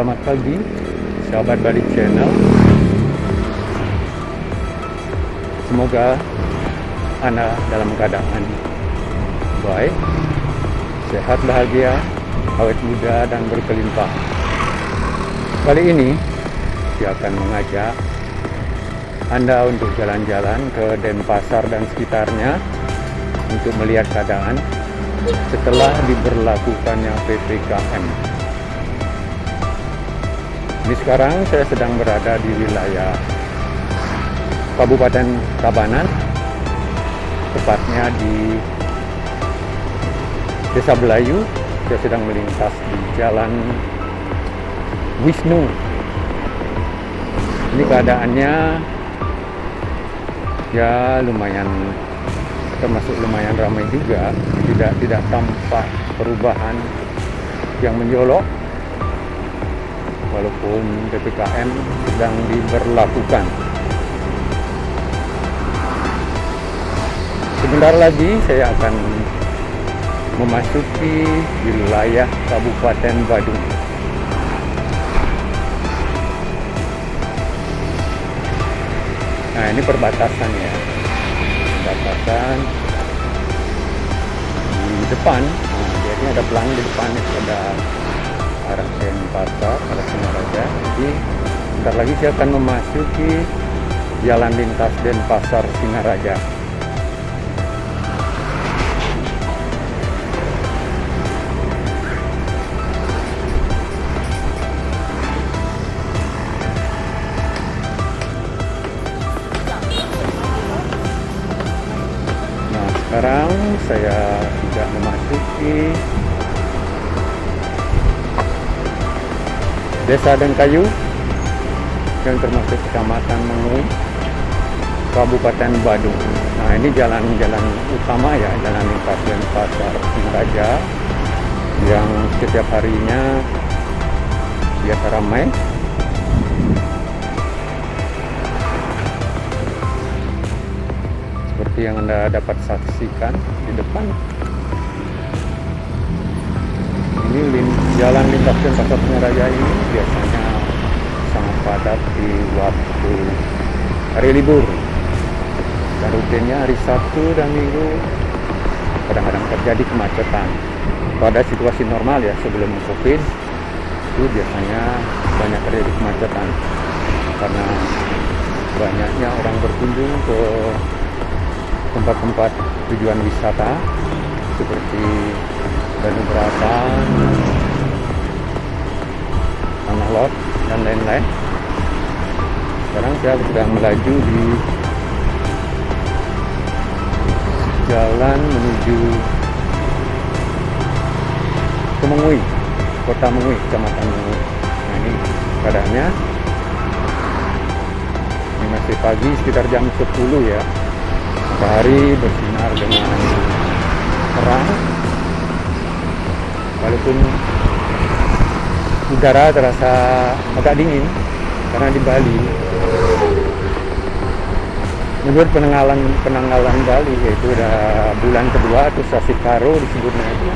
Selamat pagi, sahabat Balik Channel. Semoga Anda dalam keadaan baik, sehat, bahagia, awet muda, dan berkelimpah. Kali ini, saya akan mengajak Anda untuk jalan-jalan ke Denpasar dan sekitarnya untuk melihat keadaan setelah diberlakukannya PPKM. Ini sekarang saya sedang berada di wilayah Kabupaten Tabanan, tepatnya di Desa Belayu. Saya sedang melintas di Jalan Wisnu. Ini keadaannya ya lumayan termasuk lumayan ramai juga tidak tidak tampak perubahan yang menjolok walaupun PPKM sedang diberlakukan. Sebentar lagi saya akan memasuki wilayah Kabupaten Badung. Nah ini perbatasannya perbatasan di depan. Nah, jadi ada pelang di depan ada arah Denpasar jadi bentar lagi saya akan memasuki jalan lintas Denpasar Singaraja. Nah, sekarang saya sudah memasuki Desa Dengkayu yang termasuk Kecamatan Mengui, Kabupaten Badung. Nah, ini jalan-jalan utama ya, jalan lintas Denpasar Singaraja yang setiap harinya biasa ramai. seperti yang Anda dapat saksikan di depan. Ini jalan lintas Denpasar Singaraja ini biasanya sangat padat di waktu hari libur. Dan rutinnya hari Sabtu dan Minggu kadang-kadang terjadi kemacetan. Pada situasi normal ya sebelum Covid itu biasanya banyak terjadi kemacetan karena banyaknya orang berkunjung ke tempat-tempat tujuan wisata seperti Bandung Berapan, Tanah Lot, dan lain-lain. Sekarang saya sedang melaju di jalan menuju ke Mengui, kota Mengui, kecamatan Mengui. Nah ini keadaannya ini masih pagi sekitar jam 10 ya matahari bersinar dengan terang walaupun udara terasa agak dingin karena di Bali menurut penanggalan penanggalan Bali yaitu udah bulan kedua atau sasi karo disebutnya itu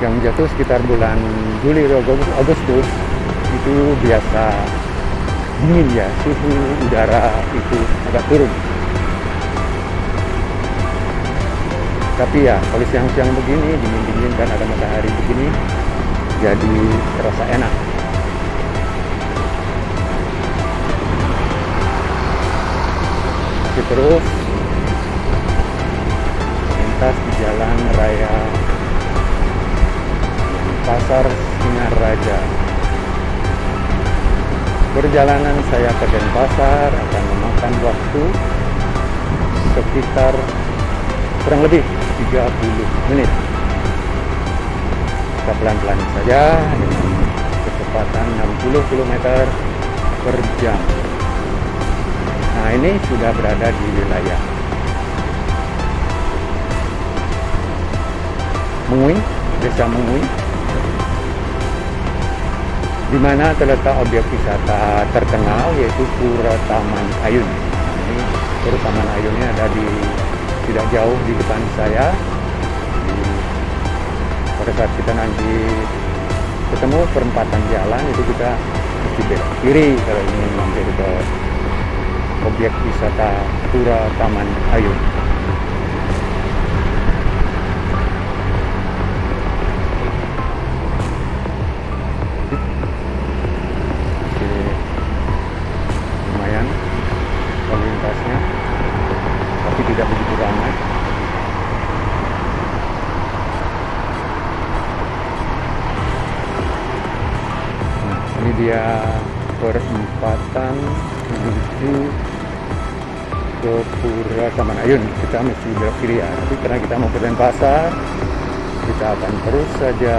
yang jatuh sekitar bulan Juli atau Agustus itu biasa dingin ya suhu udara itu agak turun tapi ya kalau siang-siang begini dingin-dingin dan ada matahari begini jadi terasa enak. Oke, terus. Lintas di jalan raya Pasar Singaraja perjalanan saya ke Denpasar akan memakan waktu sekitar kurang lebih 30 menit. Kita pelan-pelan saja. Dengan kecepatan 60 km per jam. Nah ini sudah berada di wilayah Mengui, desa Mengui di mana terletak objek wisata terkenal yaitu Pura Taman Ayun. Nah, ini Pura Taman Ayunnya ada di tidak jauh di depan saya. Pada saat kita nanti ketemu perempatan jalan itu kita mesti belok kiri kalau ingin mampir ke objek wisata Pura Taman Ayun. Kita mesti belok kiri ya. Tapi karena kita mau ke Denpasar kita akan terus saja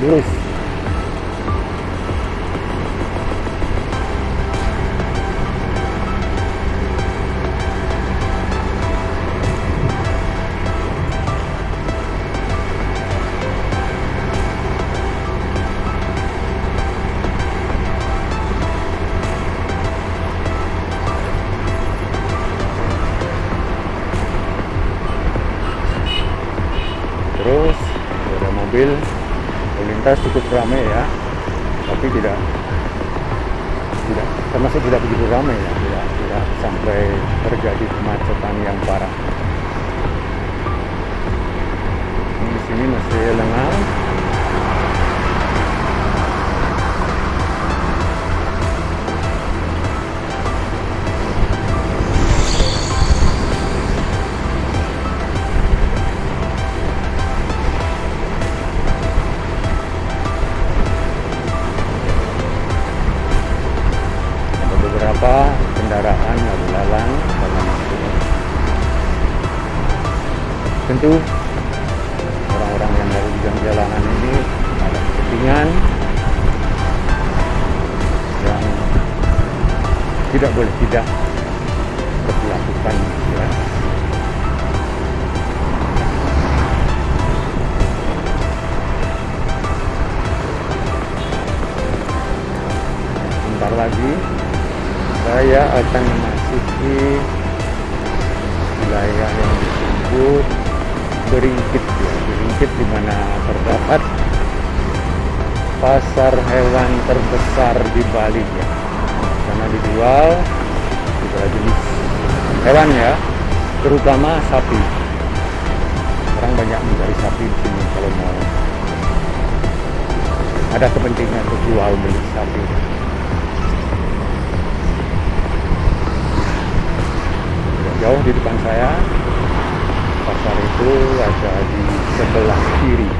lurus cukup ramai ya. Tapi tidak tidak termasuk tidak begitu ramai ya. Tidak tidak sampai terjadi kemacetan yang parah. Ini di sini masih lengang kendaraan lalu lalang dalam waktu tentu orang-orang yang dari bidang jalanan ini ada kepentingan yang tidak boleh tidak dilakukan ya. sebentar lagi saya akan memasuki wilayah yang disebut Beringkit ya. Beringkit di mana terdapat pasar hewan terbesar di Bali ya. Karena dijual segala jenis hewan ya terutama sapi. Orang banyak mencari sapi di sini kalau mau. Ada kepentingan untuk jual beli sapi jauh di depan saya. Pasar itu ada di sebelah kiri.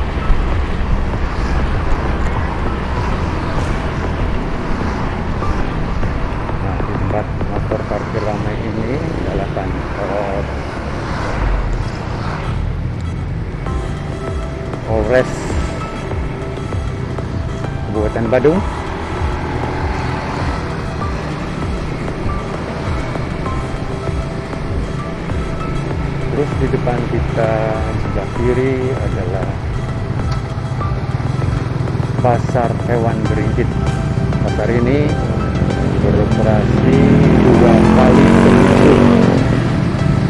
Nah di tempat motor parkir ramai ini adalah kantor Polres Kabupaten Badung pasar hewan beringkit. Pasar ini beroperasi dua kali seminggu,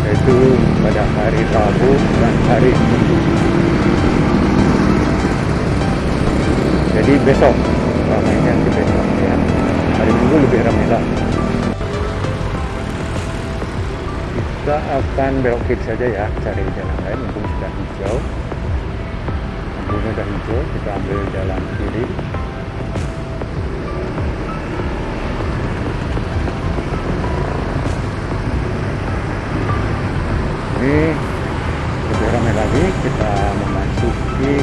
yaitu pada hari Rabu dan hari Minggu. Jadi besok ramainya ke besok ya. Hari Minggu lebih ramai lah. kita akan belok kiri saja ya cari jalan lain mumpung sudah hijau lampunya sudah hijau kita ambil jalan kiri. Ini lebih ramai lagi kita memasuki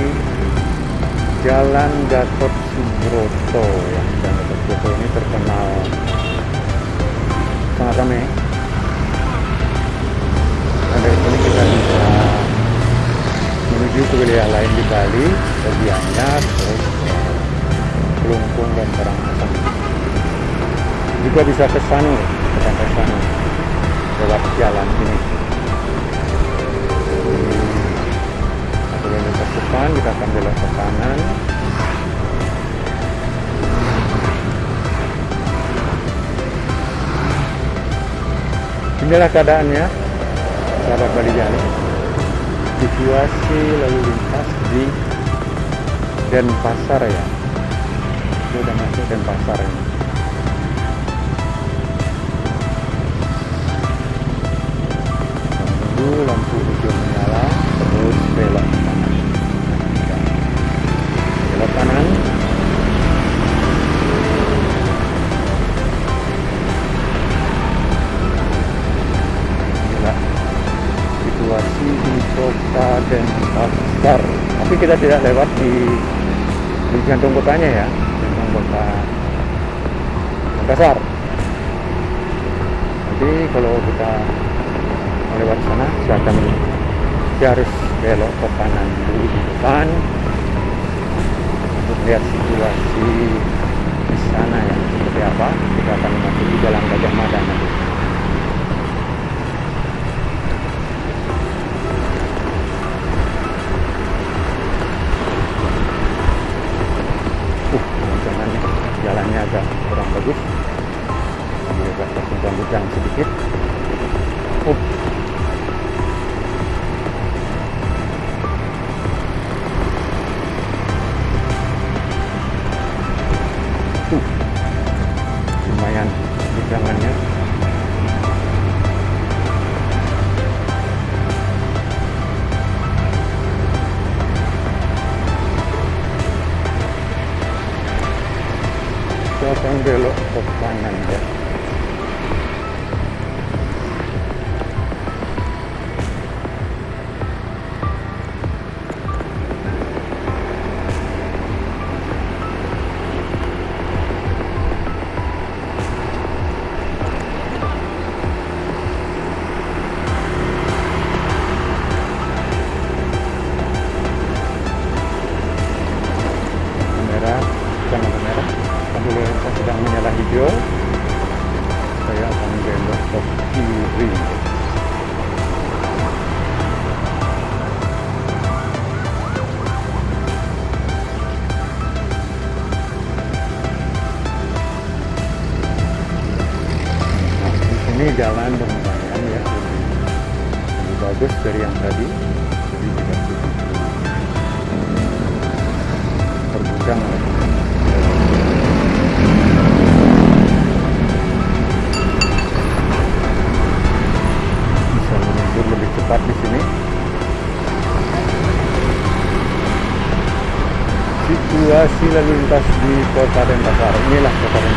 Jalan Gatot Subroto. Ya Jalan Gatot Subroto ini terkenal sangat ramai. Nah, dari sini kita bisa menuju ke wilayah lain di Bali, ke Gianyar, terus ke Kelungkung dan Karangasem. Juga bisa ke Sanu, ke Pantai Sanu, lewat jalan ini. Satu lintas depan kita akan belok ke kanan. Inilah keadaannya sahabat Bali Jali situasi lalu lintas di Denpasar ya. Itu udah masuk Denpasar ini. Tunggu lampu di kota Denpasar. Tapi kita tidak lewat di di jantung kotanya ya jantung kota Denpasar. Nanti kalau kita melewat sana silakan kita harus belok ke kanan dulu di depan. Untuk lihat situasi di sana ya seperti apa. Kita akan memasuki jalan Gajah Mada nanti bagus. Ini agak terguncang sedikit jalan lumayan ya. Lebih, bagus dari yang tadi. Jadi tidak oleh bisa menyusul lebih cepat di sini. Situasi lalu lintas di kota Denpasar. Inilah kota Denpasar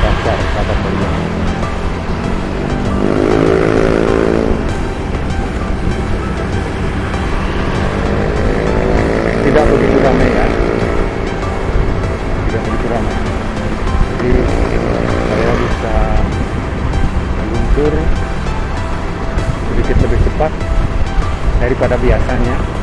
biasanya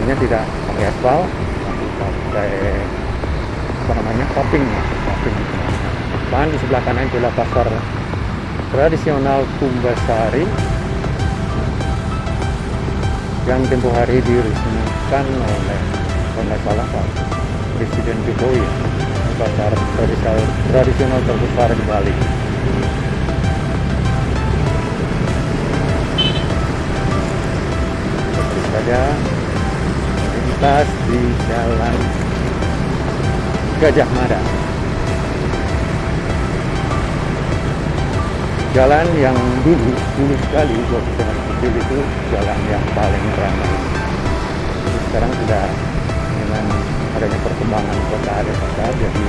jalannya tidak pakai aspal tapi pakai apa namanya topping. Ya topping. Dan di sebelah kanan itulah pasar tradisional Kumbasari yang tempoh hari diresmikan oleh nggak salah Pak Presiden Jokowi. Pasar tradisional, tradisional terbesar di Bali. Saja lintas di jalan Gajah Mada. Jalan yang dulu, dulu sekali waktu saya kecil itu jalan yang paling ramai. Sekarang sudah dengan adanya perkembangan kota ada kota jadi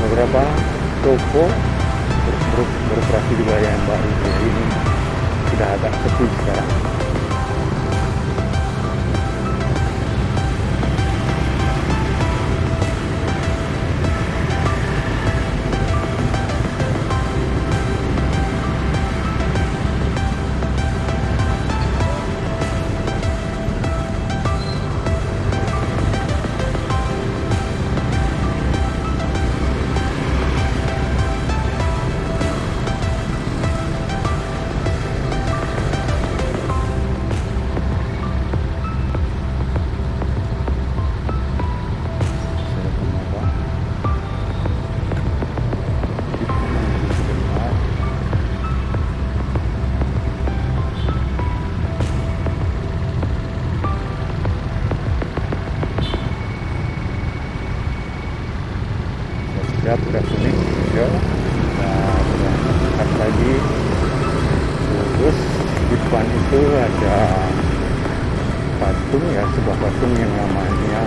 beberapa toko ber ber beroperasi di wilayah yang baru ini sudah agak sepi sekarang ada patung ya sebuah patung yang namanya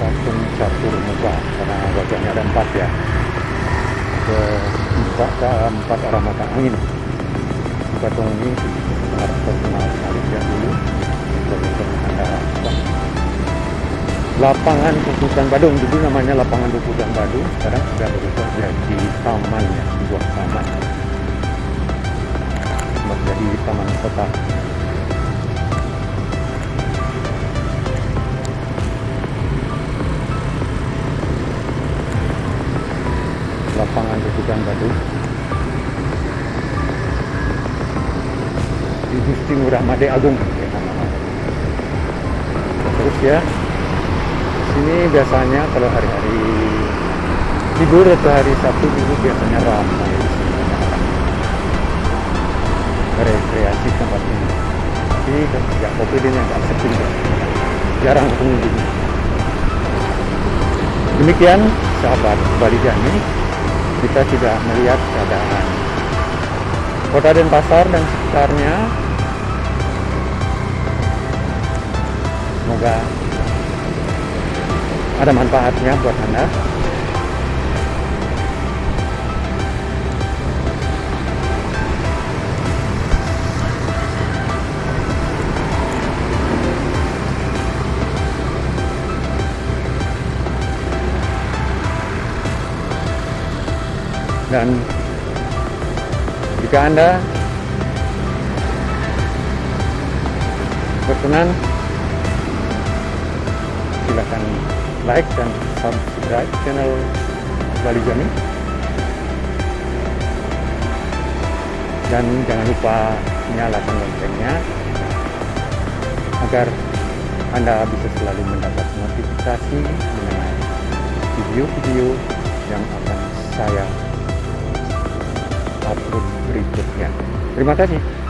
patung catur muka. Karena wajahnya ada empat ya. Ke empat ke empat arah mata angin. Patung ini sangat terkenal ya dulu. Lapangan Puputan Badung. Dulu namanya lapangan Puputan Badung. Sekarang sudah berubah jadi taman ya sebuah taman menjadi taman kota. Lapangan Puputan Badung di Gusti Ngurah Made Agung. Terus ya sini biasanya kalau hari-hari libur atau hari Sabtu minggu biasanya ramai rekreasi tempat ini. Tapi sejak covid ini agak sepi jarang pengunjung demikian sahabat Bali Jani kita sudah melihat keadaan kota Denpasar dan sekitarnya. Semoga ada manfaatnya buat Anda. Dan jika Anda berkenan silakan like dan subscribe channel Bali Jami. Dan jangan lupa nyalakan loncengnya agar Anda bisa selalu mendapat notifikasi mengenai video-video yang akan saya upload berikutnya. Terima kasih.